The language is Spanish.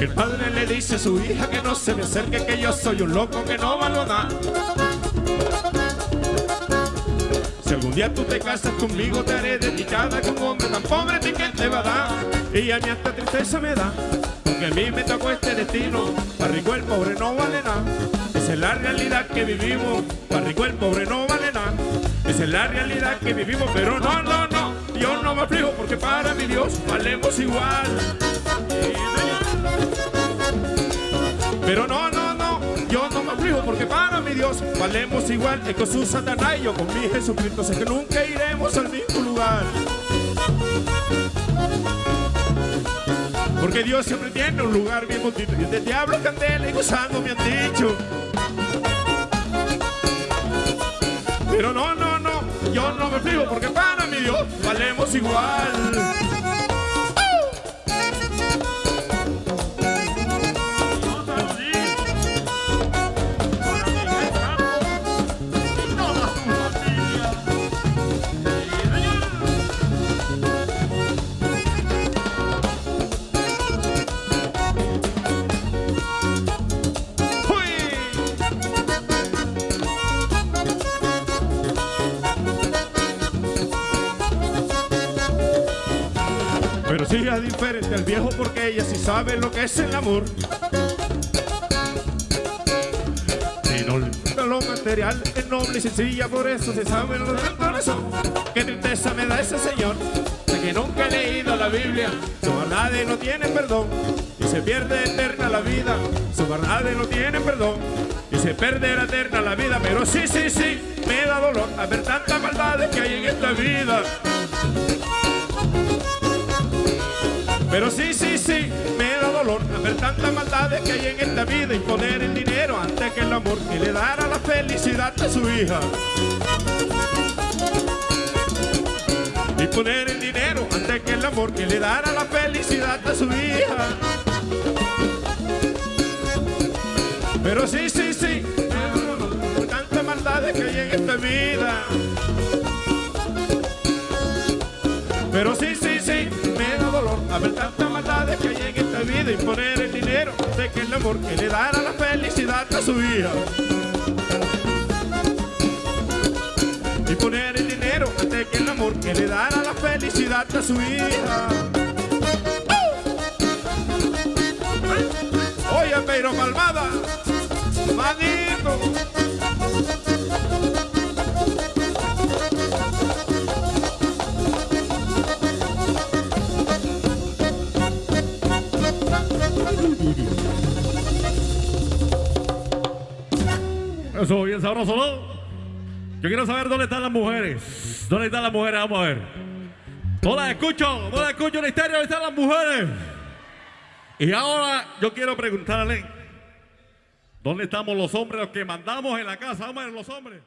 El padre le dice a su hija que no se me acerque, que yo soy un loco que no valo nada. Si algún día tú te casas conmigo, te haré dedicada con un hombre tan pobre, ¿de quién te va a dar? Y a mí hasta tristeza me da, porque a mí me tocó este destino. Para rico el pobre no vale nada. Esa es la realidad que vivimos. Para rico el pobre no vale nada. Esa es la realidad que vivimos, pero no, no, no. Yo no me aflijo porque para mi Dios valemos igual. Pero no, no, no, yo no me aflijo porque para mi Dios valemos igual. Con su Satanás y yo con mi Jesucristo sé que nunca iremos al mismo lugar. Porque Dios siempre tiene un lugar bien bonito y el diablo candela y gozando me han dicho. Pero no, no, no, yo no me aflijo porque para mi Dios valemos igual. Pero sí es diferente al viejo porque ella sí sabe lo que es el amor. Y no le lo material, es noble y sencilla, por eso se sabe lo del corazón. Qué tristeza me da ese señor, de que nunca he leído la Biblia. Su verdades no tiene perdón y se pierde eterna la vida. Su verdades no tiene perdón y se perderá eterna la vida. Pero sí, sí, sí, me da dolor a ver tantas maldades que hay en esta vida. Pero sí, sí, sí, me da dolor a ver tantas maldades que hay en esta vida y poner el dinero antes que el amor que le dará la felicidad a su hija. Y poner el dinero antes que el amor que le dará la felicidad a su hija. Pero sí, sí, sí, por tantas maldades que hay en esta vida. Pero sí, sí, da dolor a ver tantas maldades que en esta vida y poner el dinero antes que el amor que le dará la felicidad a su hija. Y poner el dinero antes que el amor que le dará la felicidad a su hija. Oye, pero Palmada, manito. Eso, bien sabroso, ¿no? Yo quiero saber dónde están las mujeres. ¿Dónde están las mujeres? Vamos a ver. No las escucho, no las escucho en la historia, ¿dónde están las mujeres? Y ahora yo quiero preguntarle, ¿dónde estamos los hombres, los que mandamos en la casa? Vamos a ver los hombres.